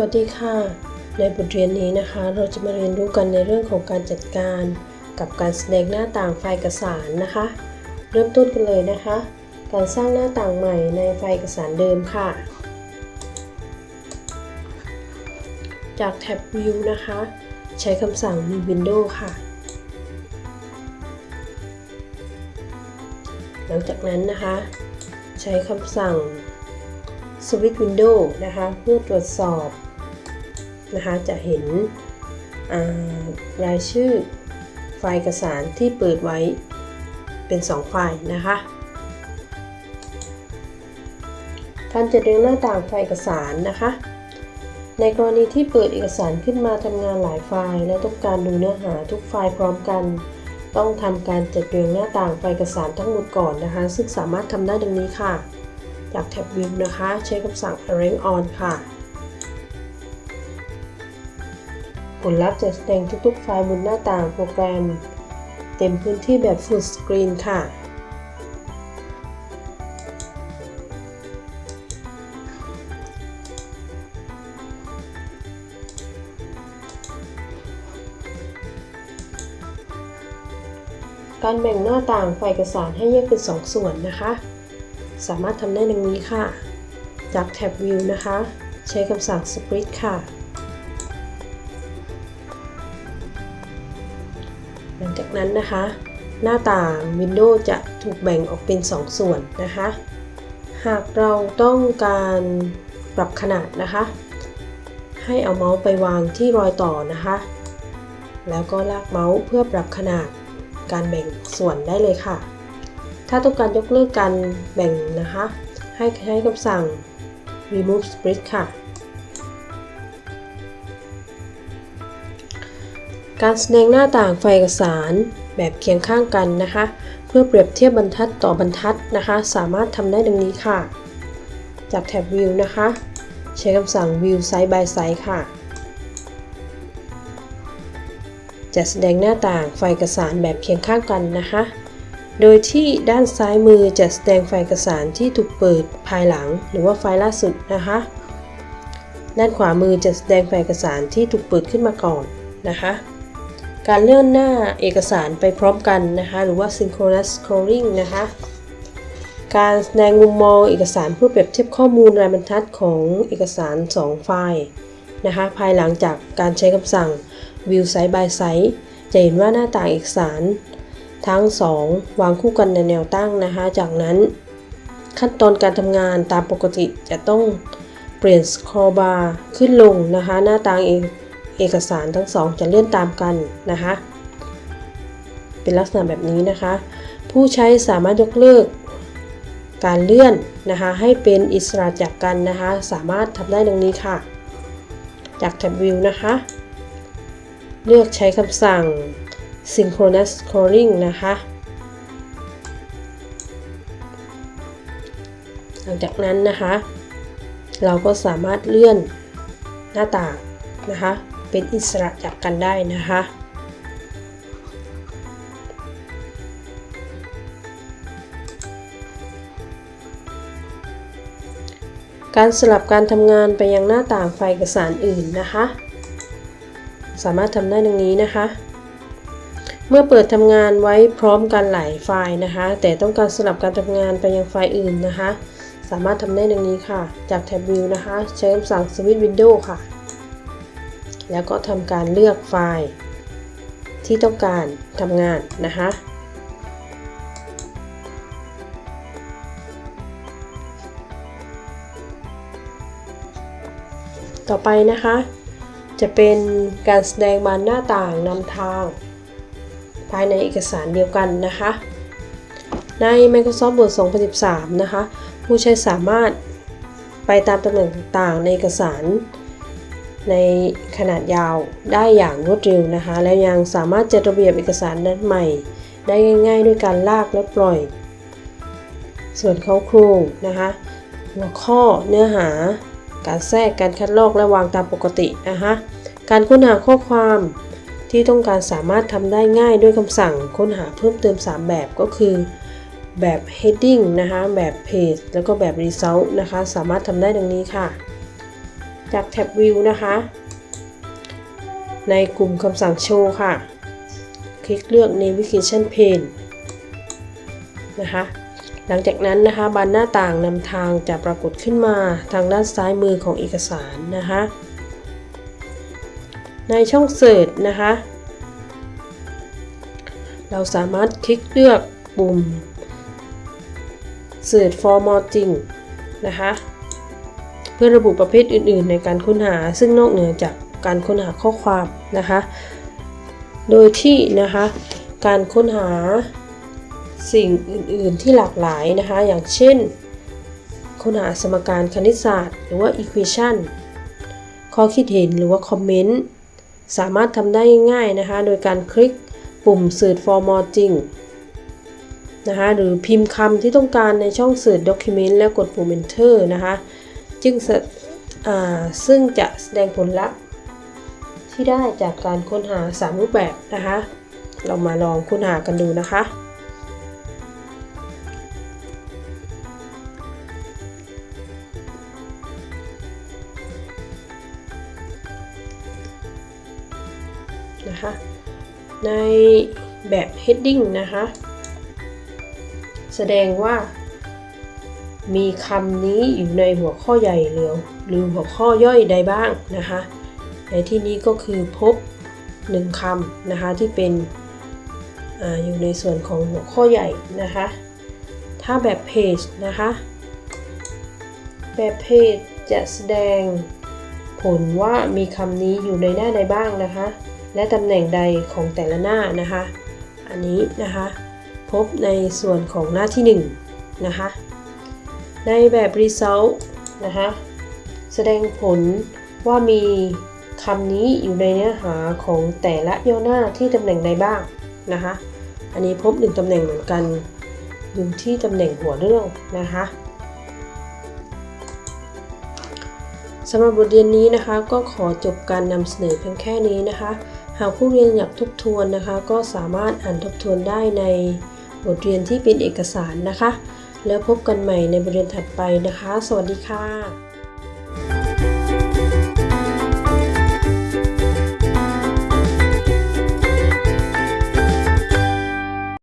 วัสดีค่ะ ในบทเรียนนี้นะคะ เราจะมาเรียนรู้กันในเรื่องของการจัดการ กับการแสดงหน้าต่างไฟล์เอกสารนะคะ เริ่มต้นกันเลยนะคะ การสร้างหน้าต่างใหม่ในไฟล์เอกสารเดิมค่ะ จากแท็บ View นะคะ ใช้คำสั่ง New Window ค่ะ หลังจากนั้นนะคะ ใช้คำสั่ง Switch Window นะคะ เพื่อตรวจสอบ นะคะจะเห็นรายชื่อไฟล์เอกสารที่เปิดไว้เป็น 2 ไฟล์นะคะ การจัดเรียงหน้าต่างไฟล์เอกสารนะคะ ในกรณีที่เปิดเอกสารขึ้นมาทำงานหลายไฟล์ และต้องการดูเนื้อหาทุกไฟล์พร้อมกัน ต้องทำการจัดเรียงหน้าต่างไฟล์เอกสารทั้งหมดก่อนนะคะ ซึ่งสามารถทำได้ดังนี้ค่ะ จากแท็บ View นะคะ ใช้คำสั่ง Arrange On ค่ะ ผลลัพธ์จะแสดงทุกๆ ไฟล์บนหน้าต่างโปรแกรม เต็มพื้นที่แบบ Full Screen ค่ะการแบ่งหน้าต่างไฟล์เอกสารให้แยกเป็น 2 ส่วนนะคะ สามารถทำได้ดังนี้ค่ะ จากแท็บ View นะคะ ใช้คำสั่ง Split ค่ะ หลังจากนั้นนะคะ หน้าต่าง Windows จะถูกแบ่งออกเป็น 2 ส่วนนะคะ หากเราต้องการปรับขนาดนะคะ ให้เอาเมาส์ไปวางที่รอยต่อนะคะ แล้วก็ลากเมาส์เพื่อปรับขนาดการแบ่งส่วนได้เลยค่ะ ถ้าต้องการยกเลิกการแบ่งนะคะ ให้ใช้คำสั่ง remove split ค่ะ การแสดงหน้าต่างไฟเอกสารแบบเคียงข้างกันนะคะ เพื่อเปรียบเทียบบรรทัดต่อบรรทัดนะคะ สามารถทำได้ดังนี้ค่ะ จากแท็บ View นะคะ ใช้คำสั่ง View Side by Side ค่ะ จะแสดงหน้าต่างไฟเอกสารแบบเคียงข้างกันนะคะ โดยที่ด้านซ้ายมือจะแสดงไฟเอกสารที่ถูกเปิดภายหลัง หรือว่าไฟล์ล่าสุดนะคะ ด้านขวามือจะแสดงไฟเอกสารที่ถูกเปิดขึ้นมาก่อนนะคะ การเลื่อนหน้าเอกสารไปพร้อมกันนะคะ หรือว่า synchronous scrolling นะคะ การแสดงมุมมองเอกสารเพื่อเปรียบเทียบข้อมูลรายบรรทัดของเอกสาร 2 ไฟล์นะคะ ภายหลังจากการใช้คำสั่ง view side by side จะเห็นว่าหน้าต่างเอกสาร ทั้ง 2 วางคู่กันในแนวตั้งนะคะ จากนั้น ขั้นตอนการทำงานตามปกติจะต้องเปลี่ยน scroll bar ขึ้นลงนะคะ หน้าต่างเอก เอกสารทั้งสองจะเลื่อนตามกันนะคะ เป็นลักษณะแบบนี้นะคะ ผู้ใช้สามารถยกเลิกการเลื่อนนะคะให้เป็นอิสระจากกันนะคะ สามารถทำได้ดังนี้ค่ะ จากแท็บ View นะคะ เลือกใช้คำสั่ง Synchronous Scrolling นะคะ หลังจากนั้นนะคะ เราก็สามารถเลื่อนหน้าต่างนะคะ เป็นอิสระจากกันได้นะคะการสลับการทำงานไปยังหน้าต่างไฟล์เอกสารอื่นนะคะ สามารถทำได้ดังนี้นะคะ เมื่อเปิดทำงานไว้พร้อมกันหลายไฟล์นะคะ แต่ต้องการสลับการทำงานไปยังไฟล์อื่นนะคะ สามารถทำได้ดังนี้ค่ะ จากแท็บ View นะคะ ใช้คำสั่ง Switch Window ค่ะ แล้วก็ทำการเลือกไฟล์ ที่ต้องการทำงานนะคะ ต่อไปนะคะ จะเป็นการแสดงบานหน้าต่างนำทาง ภายในเอกสารเดียวกันนะคะ ใน Microsoft Word 2013 นะคะ ผู้ใช้สามารถไปตามตำแหน่งต่างๆ ในเอกสาร ในขนาดยาวได้อย่างรวดเร็วนะคะ แล้วยังสามารถจัดระเบียบเอกสารนั้นใหม่ ได้ง่ายๆ ด้วยการลากและปล่อย ส่วนเข้าโครงนะคะ หัวข้อเนื้อหา การแทรกการคัดลอกและวางตามปกตินะคะการค้นหาข้อความที่ต้องการสามารถทำได้ง่ายด้วยคำสั่งค้นหาเพิ่มเติม 3 แบบก็คือ แบบ heading นะคะ แบบ page แล้วก็แบบ result นะคะ สามารถทำได้ดังนี้ค่ะ จากแท็บ View นะคะ ในกลุ่มคำสั่งโชว์ค่ะ คลิกเลือก Navigation Pane นะคะ หลังจากนั้นนะคะบานหน้าต่างนำทางจะปรากฏขึ้นมาทางด้านซ้ายมือของเอกสารนะคะ ในช่อง Search นะคะ เราสามารถคลิกเลือกปุ่ม Search for more thing นะคะ เพื่อระบุประเภทอื่น ๆ ในการค้นหา ซึ่งนอกเหนือจากการค้นหาข้อความนะคะ โดยที่นะคะการค้นหาสิ่งอื่น ๆ ที่หลากหลายนะคะ อย่างเช่น ค้นหาสมการคณิตศาสตร์ หรือว่า equation ข้อคิดเห็นหรือว่าคอมเมนต์สามารถทำได้ง่าย ๆ นะคะ โดยการคลิกปุ่ม Search for more thing นะคะหรือพิมพ์คำที่ต้องการในช่อง Search Document แล้วกดปุ่ม Enter นะคะ จึงซึ่งจะแสดงผลลัพธ์ที่ได้จากการค้นหา 3 รูปแบบนะคะ เรามาลองค้นหากันดูนะคะ นะคะ ในแบบ heading นะคะ แสดงว่า มีคำนี้อยู่ในหัวข้อใหญ่หรือหรือหัวข้อย่อยใดบ้างนะคะ ในที่นี้ก็คือพบหนึ่งคำนะคะที่เป็นออยู่ในส่วนของหัวข้อใหญ่นะคะ ถ้าแบบเพจนะคะ แบบเพจจะแสดงผลว่ามีคำนี้อยู่ในหน้าใดบ้างนะคะ และตำแหน่งใดของแต่ละหน้านะคะ อันนี้นะคะ พบในส่วนของหน้าที่1นะคะ ในแบบ result นะคะแสดงผลว่ามีคำนี้อยู่ในเนื้อหาของแต่ละย่อหน้าที่ตำแหน่งใดบ้างนะคะ อันนี้พบ1ตำแหน่งเหมือนกัน อยู่ที่ตำแหน่งหัวเรื่องนะคะสำหรับบทเรียนนี้นะคะ ก็ขอจบการนำเสนอเพียงแค่นี้นะคะ หากผู้เรียนอยากทบทวนนะคะ ก็สามารถอ่านทบทวนได้ในบทเรียนที่เป็นเอกสารนะคะ แล้วพบกันใหม่ในบทเรียนถัดไปนะคะ สวัสดีค่ะ